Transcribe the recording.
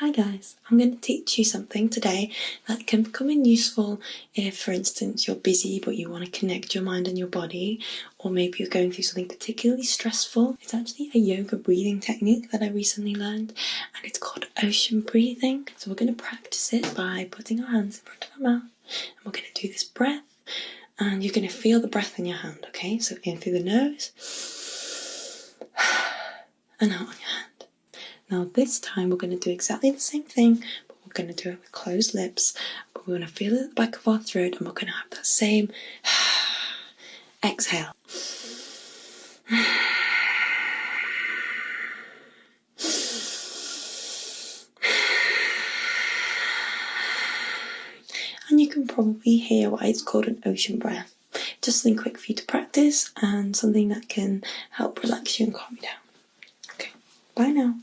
Hi guys, I'm going to teach you something today that can come in useful if, for instance, you're busy but you want to connect your mind and your body, or maybe you're going through something particularly stressful. It's actually a yoga breathing technique that I recently learned, and it's called ocean breathing. So we're going to practice it by putting our hands in front of our mouth, and we're going to do this breath, and you're going to feel the breath in your hand, okay? So in through the nose, and out on your hand. Now this time we're going to do exactly the same thing, but we're going to do it with closed lips. But we're going to feel it at the back of our throat, and we're going to have that same exhale. And you can probably hear why it's called an ocean breath. Just something quick for you to practice and something that can help relax you and calm you down. Okay, bye now.